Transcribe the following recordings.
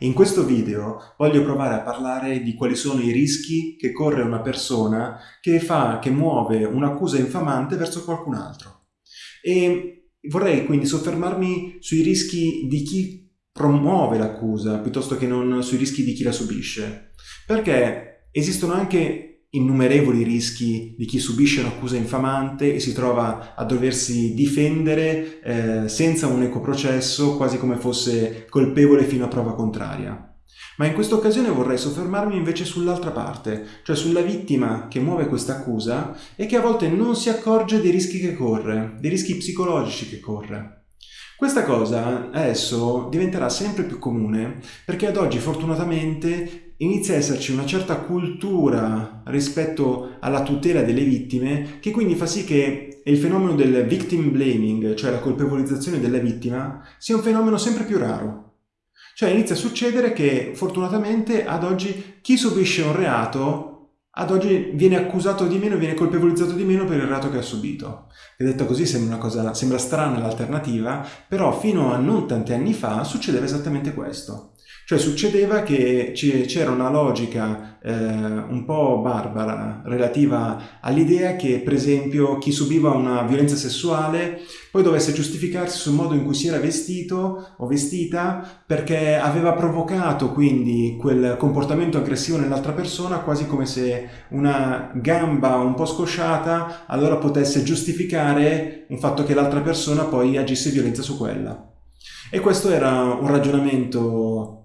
In questo video voglio provare a parlare di quali sono i rischi che corre una persona che fa, che muove un'accusa infamante verso qualcun altro. E vorrei quindi soffermarmi sui rischi di chi promuove l'accusa piuttosto che non sui rischi di chi la subisce. Perché esistono anche innumerevoli rischi di chi subisce un'accusa infamante e si trova a doversi difendere eh, senza un ecoprocesso, quasi come fosse colpevole fino a prova contraria. Ma in questa occasione vorrei soffermarmi invece sull'altra parte, cioè sulla vittima che muove questa accusa e che a volte non si accorge dei rischi che corre, dei rischi psicologici che corre. Questa cosa adesso diventerà sempre più comune perché ad oggi fortunatamente inizia a esserci una certa cultura rispetto alla tutela delle vittime che quindi fa sì che il fenomeno del victim blaming, cioè la colpevolizzazione della vittima, sia un fenomeno sempre più raro. Cioè inizia a succedere che fortunatamente ad oggi chi subisce un reato ad oggi viene accusato di meno, viene colpevolizzato di meno per il reato che ha subito. E detto così sembra, cosa, sembra strana l'alternativa, però fino a non tanti anni fa succedeva esattamente questo. Cioè succedeva che c'era una logica eh, un po' barbara relativa all'idea che per esempio chi subiva una violenza sessuale poi dovesse giustificarsi sul modo in cui si era vestito o vestita perché aveva provocato quindi quel comportamento aggressivo nell'altra persona quasi come se una gamba un po' scosciata allora potesse giustificare un fatto che l'altra persona poi agisse violenza su quella. E questo era un ragionamento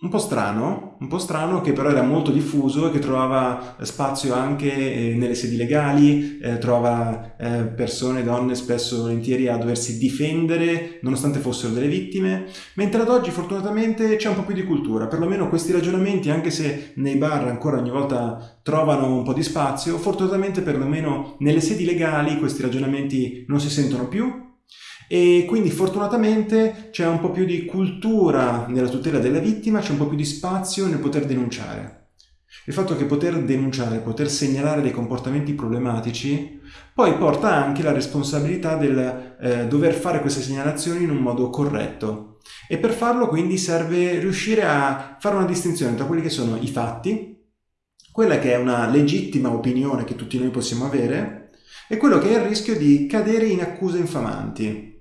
un po' strano, un po' strano che però era molto diffuso e che trovava spazio anche eh, nelle sedi legali, eh, trovava eh, persone, donne spesso volentieri a doversi difendere nonostante fossero delle vittime, mentre ad oggi fortunatamente c'è un po' più di cultura, perlomeno questi ragionamenti anche se nei bar ancora ogni volta trovano un po' di spazio, fortunatamente perlomeno nelle sedi legali questi ragionamenti non si sentono più e quindi fortunatamente c'è un po' più di cultura nella tutela della vittima, c'è un po' più di spazio nel poter denunciare. Il fatto che poter denunciare, poter segnalare dei comportamenti problematici, poi porta anche la responsabilità del eh, dover fare queste segnalazioni in un modo corretto. E per farlo quindi serve riuscire a fare una distinzione tra quelli che sono i fatti, quella che è una legittima opinione che tutti noi possiamo avere, e quello che è il rischio di cadere in accuse infamanti.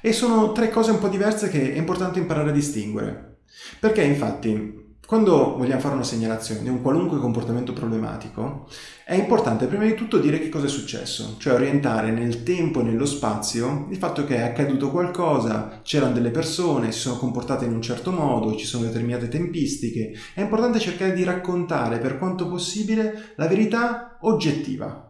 E sono tre cose un po' diverse che è importante imparare a distinguere. Perché infatti quando vogliamo fare una segnalazione di un qualunque comportamento problematico, è importante prima di tutto dire che cosa è successo, cioè orientare nel tempo e nello spazio il fatto che è accaduto qualcosa, c'erano delle persone, si sono comportate in un certo modo, ci sono determinate tempistiche. È importante cercare di raccontare per quanto possibile la verità oggettiva,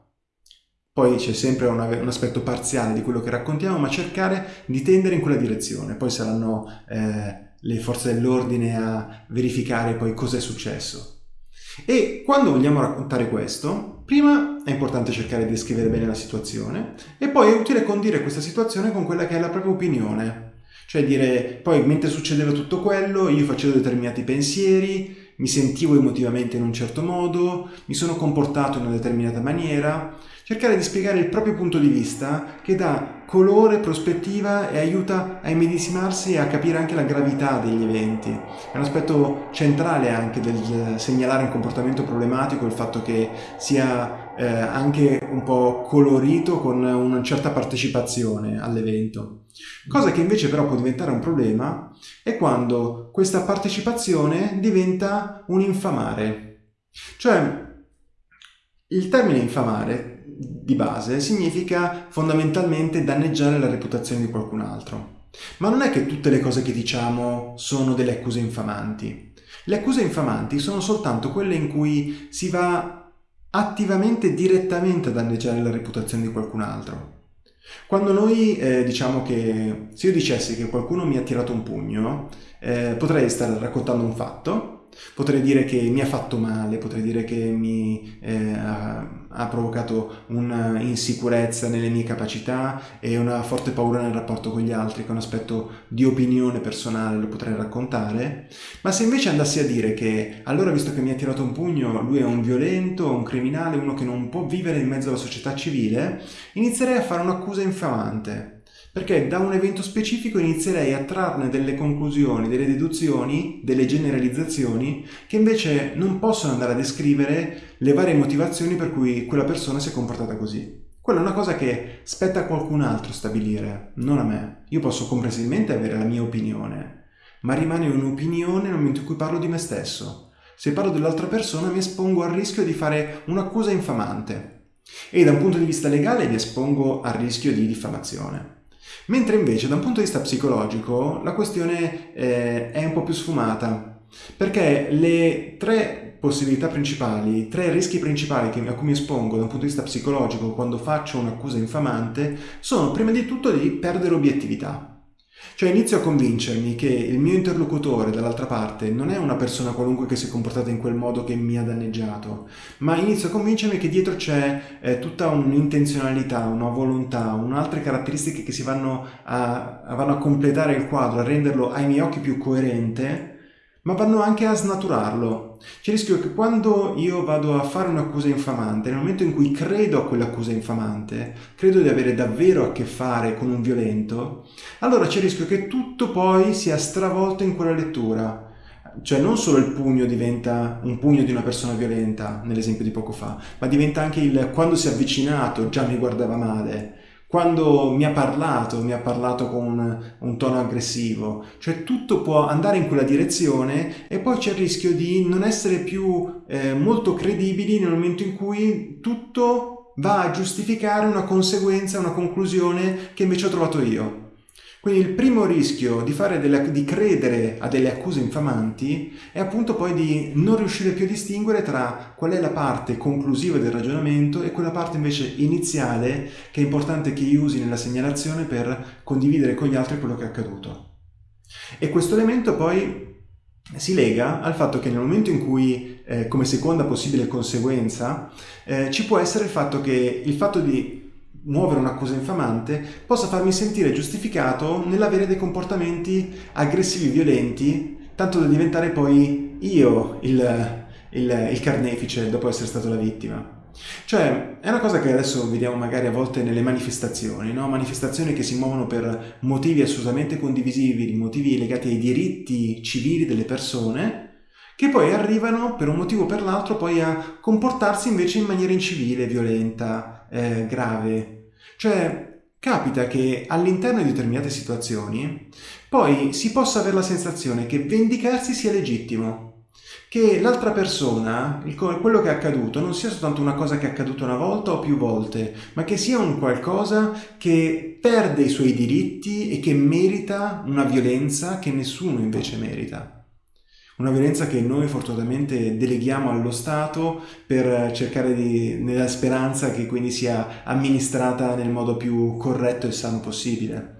poi c'è sempre una, un aspetto parziale di quello che raccontiamo, ma cercare di tendere in quella direzione. Poi saranno eh, le forze dell'ordine a verificare poi cosa è successo. E quando vogliamo raccontare questo, prima è importante cercare di descrivere bene la situazione e poi è utile condire questa situazione con quella che è la propria opinione. Cioè dire, poi mentre succedeva tutto quello, io facevo determinati pensieri, mi sentivo emotivamente in un certo modo, mi sono comportato in una determinata maniera, cercare di spiegare il proprio punto di vista che dà colore, prospettiva e aiuta a immedesimarsi e a capire anche la gravità degli eventi. È un aspetto centrale anche del segnalare un comportamento problematico il fatto che sia eh, anche un po' colorito con una certa partecipazione all'evento. Cosa che invece però può diventare un problema è quando questa partecipazione diventa un infamare. Cioè, il termine infamare di base significa fondamentalmente danneggiare la reputazione di qualcun altro. Ma non è che tutte le cose che diciamo sono delle accuse infamanti. Le accuse infamanti sono soltanto quelle in cui si va attivamente, direttamente a danneggiare la reputazione di qualcun altro. Quando noi eh, diciamo che se io dicessi che qualcuno mi ha tirato un pugno, eh, potrei stare raccontando un fatto Potrei dire che mi ha fatto male, potrei dire che mi eh, ha, ha, provocato un'insicurezza nelle mie capacità e una forte paura nel rapporto con gli altri, che è un aspetto di opinione personale, lo potrei raccontare. Ma se invece andassi a dire che allora, visto che mi ha tirato un pugno, lui è un violento, un criminale, uno che non può vivere in mezzo alla società civile, inizierei a fare un'accusa infamante perché da un evento specifico inizierei a trarne delle conclusioni, delle deduzioni, delle generalizzazioni che invece non possono andare a descrivere le varie motivazioni per cui quella persona si è comportata così. Quella è una cosa che spetta a qualcun altro stabilire, non a me. Io posso comprensibilmente avere la mia opinione, ma rimane un'opinione nel momento in cui parlo di me stesso. Se parlo dell'altra persona mi espongo al rischio di fare un'accusa infamante e da un punto di vista legale mi espongo al rischio di diffamazione. Mentre invece da un punto di vista psicologico la questione eh, è un po' più sfumata, perché le tre possibilità principali, tre rischi principali a cui mi espongo da un punto di vista psicologico quando faccio un'accusa infamante sono prima di tutto di perdere obiettività. Cioè inizio a convincermi che il mio interlocutore dall'altra parte non è una persona qualunque che si è comportata in quel modo che mi ha danneggiato, ma inizio a convincermi che dietro c'è eh, tutta un'intenzionalità, una volontà, un'altre caratteristiche che si vanno a, vanno a completare il quadro, a renderlo ai miei occhi più coerente ma vanno anche a snaturarlo. C'è il rischio che quando io vado a fare un'accusa infamante, nel momento in cui credo a quell'accusa infamante, credo di avere davvero a che fare con un violento, allora c'è il rischio che tutto poi sia stravolto in quella lettura. Cioè non solo il pugno diventa un pugno di una persona violenta, nell'esempio di poco fa, ma diventa anche il quando si è avvicinato già mi guardava male, quando mi ha parlato, mi ha parlato con un, tono aggressivo, cioè tutto può andare in quella direzione e poi c'è il rischio di non essere più eh, molto credibili nel momento in cui tutto va a giustificare una conseguenza, una conclusione che invece ho trovato io. Quindi il primo rischio di, delle, di, credere a delle accuse infamanti è appunto poi di non riuscire più a distinguere tra qual è la parte conclusiva del ragionamento e quella parte invece iniziale che è importante che usi nella segnalazione per condividere con gli altri quello che è accaduto. E questo elemento poi si lega al fatto che nel momento in cui, eh, come seconda possibile conseguenza, eh, ci può essere il fatto che il fatto di muovere un'accusa infamante possa farmi sentire giustificato nell'avere dei comportamenti aggressivi, violenti, tanto da diventare poi io il, il, il carnefice dopo essere stato la vittima. Cioè, è una cosa che adesso vediamo magari a volte nelle manifestazioni, no? manifestazioni che si muovono per motivi assolutamente condivisibili, motivi legati ai diritti civili delle persone, che poi arrivano per un motivo o per l'altro poi a comportarsi invece in maniera incivile, violenta, eh, grave. Cioè, capita che all'interno di determinate situazioni poi si possa avere la sensazione che vendicarsi sia legittimo, che l'altra persona, il, quello che è accaduto, non sia soltanto una cosa che è accaduta una volta o più volte, ma che sia un qualcosa che perde i suoi diritti e che merita una violenza che nessuno invece merita una violenza che noi fortunatamente deleghiamo allo Stato per cercare di, nella speranza che quindi sia amministrata nel modo più corretto e sano possibile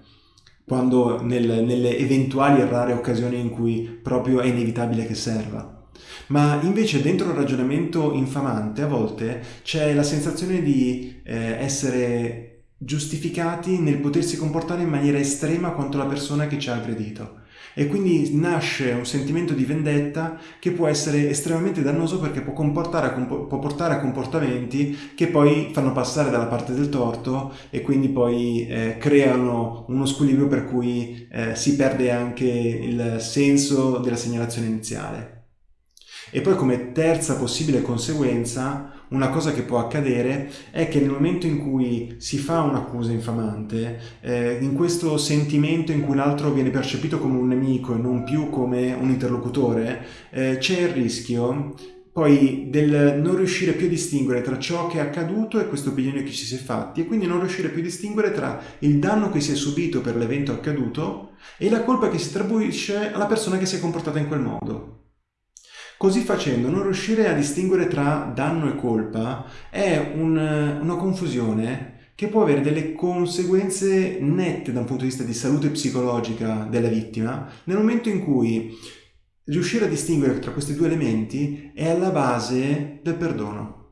quando nel, nelle eventuali e rare occasioni in cui proprio è inevitabile che serva. Ma invece dentro il ragionamento infamante a volte c'è la sensazione di eh, essere giustificati nel potersi comportare in maniera estrema contro la persona che ci ha aggredito e quindi nasce un sentimento di vendetta che può essere estremamente dannoso perché può, può, portare a comportamenti che poi fanno passare dalla parte del torto e quindi poi eh, creano uno squilibrio per cui eh, si perde anche il senso della segnalazione iniziale. E poi come terza possibile conseguenza una cosa che può accadere è che nel momento in cui si fa un'accusa infamante, eh, in questo sentimento in cui l'altro viene percepito come un nemico e non più come un interlocutore, eh, c'è il rischio poi del non riuscire più a distinguere tra ciò che è accaduto e questa opinione che ci si è fatti e quindi non riuscire più a distinguere tra il danno che si è subito per l'evento accaduto e la colpa che si attribuisce alla persona che si è comportata in quel modo. Così facendo non riuscire a distinguere tra danno e colpa è un, una confusione che può avere delle conseguenze nette da un punto di vista di salute psicologica della vittima nel momento in cui riuscire a distinguere tra questi due elementi è alla base del perdono.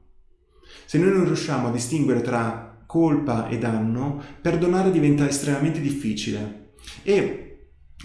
Se noi non riusciamo a distinguere tra colpa e danno, perdonare diventa estremamente difficile e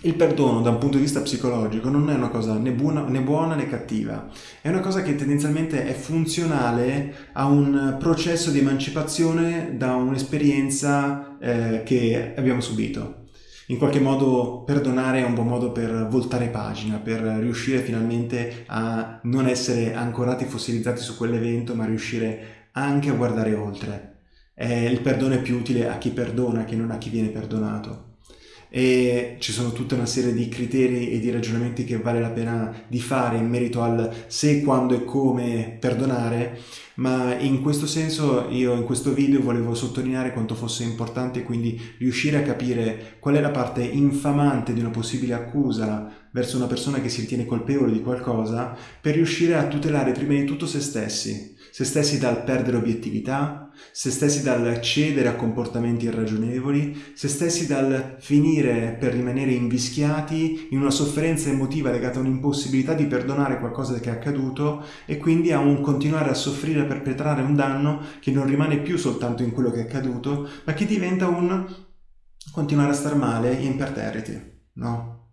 il perdono da un punto di vista psicologico non è una cosa né buona, né buona, né cattiva, è una cosa che tendenzialmente è funzionale a un processo di emancipazione da un'esperienza eh, che abbiamo subito. In qualche modo perdonare è un buon modo per voltare pagina, per riuscire finalmente a non essere ancorati, fossilizzati su quell'evento, ma riuscire anche a guardare oltre. Eh, il perdono è più utile a chi perdona che non a chi viene perdonato e ci sono tutta una serie di criteri e di ragionamenti che vale la pena di fare in merito al se, quando e come perdonare, ma in questo senso io in questo video volevo sottolineare quanto fosse importante quindi riuscire a capire qual è la parte infamante di una possibile accusa verso una persona che si ritiene colpevole di qualcosa per riuscire a tutelare prima di tutto se stessi se stessi dal perdere obiettività, se stessi dal cedere a comportamenti irragionevoli, se stessi dal finire per rimanere invischiati in una sofferenza emotiva legata a un'impossibilità di perdonare qualcosa che è accaduto e quindi a un continuare a soffrire e perpetrare un danno che non rimane più soltanto in quello che è accaduto, ma che diventa un continuare a star male imperterriti, no?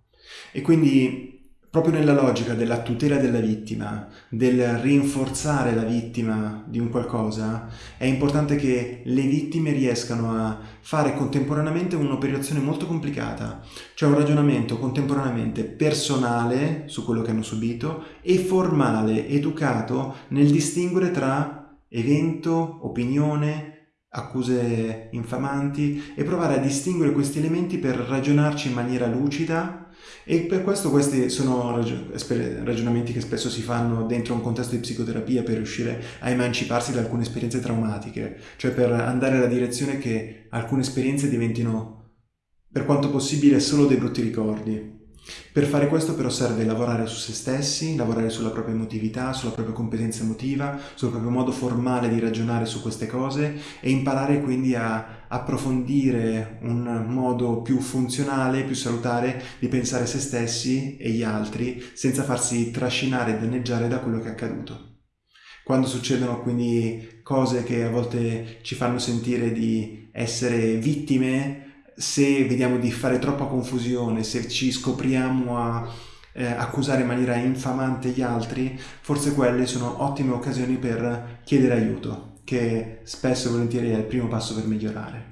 E quindi proprio nella logica della tutela della vittima, del rinforzare la vittima di un qualcosa, è importante che le vittime riescano a fare contemporaneamente un'operazione molto complicata, cioè un ragionamento contemporaneamente personale su quello che hanno subito e formale, educato nel distinguere tra evento, opinione, accuse infamanti e provare a distinguere questi elementi per ragionarci in maniera lucida e per questo questi sono ragionamenti che spesso si fanno dentro un contesto di psicoterapia per riuscire a emanciparsi da alcune esperienze traumatiche, cioè per andare nella direzione che alcune esperienze diventino per quanto possibile solo dei brutti ricordi per fare questo però serve lavorare su se stessi, lavorare sulla propria emotività, sulla propria competenza emotiva, sul proprio modo formale di ragionare su queste cose e imparare quindi a approfondire un modo più funzionale, più salutare di pensare se stessi e gli altri senza farsi trascinare e danneggiare da quello che è accaduto. Quando succedono quindi cose che a volte ci fanno sentire di essere vittime, se vediamo di fare troppa confusione, se ci scopriamo a eh, accusare in maniera infamante gli altri, forse quelle sono ottime occasioni per chiedere aiuto, che spesso e volentieri è il primo passo per migliorare.